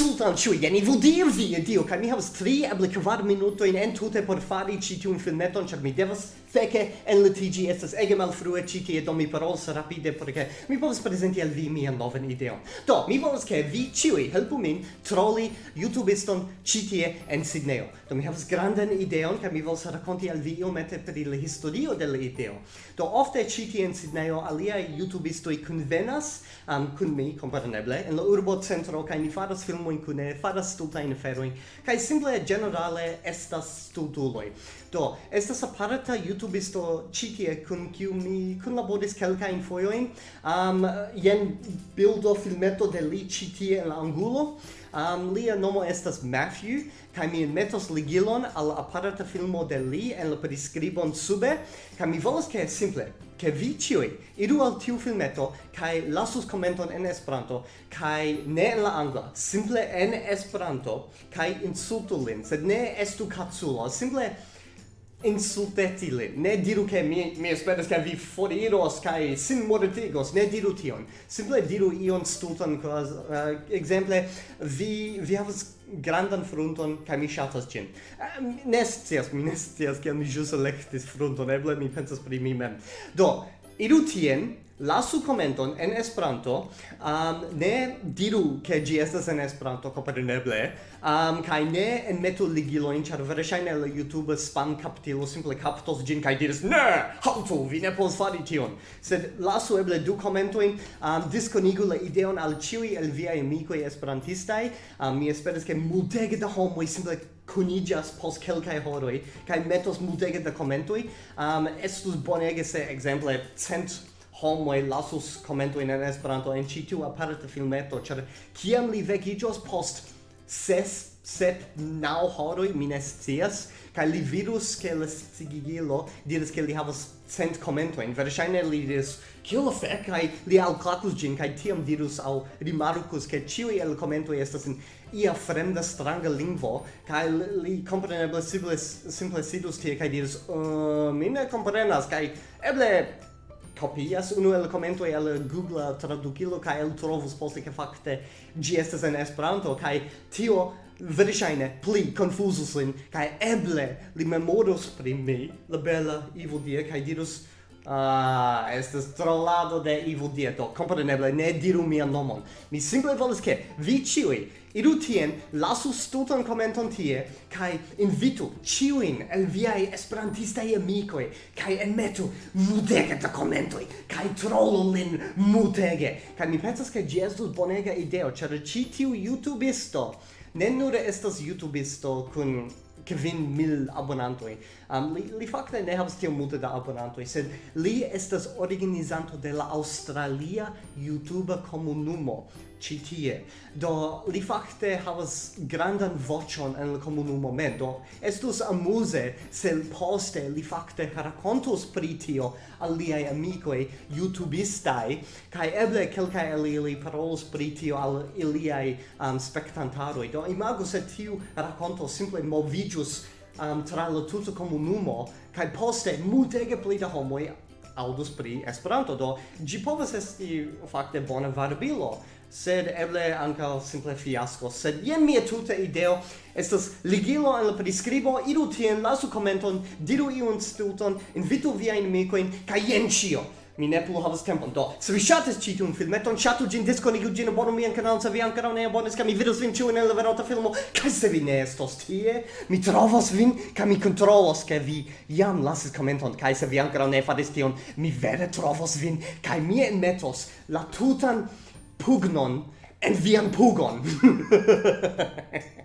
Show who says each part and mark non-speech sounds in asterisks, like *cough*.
Speaker 1: Sultanciuia, ni vu dirvi, Dio, ca mi havas tri, eble kvar minutojn entute por fari ĉi tiun filmeton, ĉar mi devas feke en litigi estas ege malfrue ci tie do mi parolos rapide porque mi povas prezenti al vi mian novan ideon. Do, mi volas ke vi ĉiuj helpu min troli YouTubeiston ĉi tie en Sidneo Do mi havas grandan ideon kaj mi volas rakonti al vi iomete pri la historio de la ideo. Do ofte ĉi tie en Sidneo aliaj YouTubeistoj kunvenas um, kun mi kompareble en la urbo centro kaj ni faras filmojn kune, faras stultajn aferojn kaj simple ĝenerale estas stultuloj. Do estas aparta YouTube youtubisto ĉi tie kun kiu mi kunlaboris kelkajn fojojn um, jen bildo filmeto de li ĉi tie en la angulo. Um, lia nomo estas Matthew, kaj mi metos ligilon al aparata filmo de li en la priskribon sube, kaj mi volas ke simple, ke vi ĉiuj iru al tiu filmeto kaj lasus komenton en Esperanto kaj ne en la angla, simple en Esperanto kaj insultu lin, sed ne estu kaculo, simple insultetile ne diru che mi mi esperas che vi foriros kai sin mortigos. Ne diru tion. Simple diru ion stultan cos uh, exemple vi vi havas grandan fronton kai mi shatas cin um, eh, ne scias mi ne scias ke mi jus electis fronton eble mi pensas pri mi mem. Do iru tien lasu commenton en Esperanto, um, ne diru che gi estas en Esperanto compreneble, um, kai ne en metu ĉar char veresaine la YouTube spam captilo simple captos gin kai diris, ne, haltu, vi ne pos fari tion. Sed lasu eble du commentoin, um, disconigu la ideon al ciui el via amikoj esperantistai, um, mi esperas ke multege da homoj simple kunigas pos kelkaj horoj kaj metos multege da komentoj. Um, estus bonege se ekzemple cent homoj lasus commento en Esperanto en ĉi tiu aparta filmeto, ĉar kiam li vekiĝos post ses, sep, naŭ horoj, mi ne scias, kaj li vidus ke la sciigilo diris ke li havas cent komentojn. Verŝajne li diris, kio la fek? Kaj li alklakus ĝin, kaj tiam dirus aŭ rimarkus ke ĉiuj el komentoj estas en ia fremda stranga lingvo, kaj li kompreneble simple, simple sidus tie kaj diris, uh, mi ne komprenas, kaj eble copias unu el komento el Google tradukilo kaj el trovus poste ke fakte ĝi estas en Esperanto kaj tio verŝajne pli konfuzus lin kaj eble li memoros pri mi la bela Ivo Dia kaj dirus Ah, estas trollado de Evil Dieto. Compreneble, ne diru mia nomon. Mi simple volas ke vi ciui iru tien, lasu stutan commenton tie, kai invitu ciuin el viai esperantistai amicoi, kai enmetu mutege da commentoi, kai trollu lin mutege. Kai mi pensas ke gi estus bonega ideo, cer ci tiu YouTubisto ne nur estas YouTubisto kun kvin mil abonantoi, um, li, li fakte ne havas tiom multe da abonantoj sed li estas organizanto de la Australia YouTube komunumo ĉi tie. Do li fakte havas grandan voĉon en la komunumo mem. Do estus amuze se poste li fakte rakontos pri tio al liaj amikoj YouTubistaj kaj eble kelkaj el ili parolos pri tio al iliaj um, spektantaroj. Do imagu se tiu rakonto simple moviĝus um, tra la tuta comunumo, kai poste multege pli da homoi audus pri Esperanto, do gi povas esti fakte bona varbilo, sed eble anca simple fiasco. Sed jen mia tuta ideo estas ligilo en la prescribo, iru tien, lasu commenton, diru iun stulton, invitu viain micoin, ca jen cio mi ne plu havas tempon. Do, se vi ŝatis ĉi tiun filmeton, ŝatu ĝin, diskonigu ĝin, abonu mian kanalon, se vi ankoraŭ ne abonis, kaj mi vidos vin ĉiujn en la venonta filmo. Kaj se vi ne estos tie, mi trovos vin kaj mi kontrolos ke vi jam lasis komenton. Kaj se vi ankoraŭ ne faris tion, mi vere trovos vin kaj mi enmetos la tutan pugnon en vian pugon. *laughs*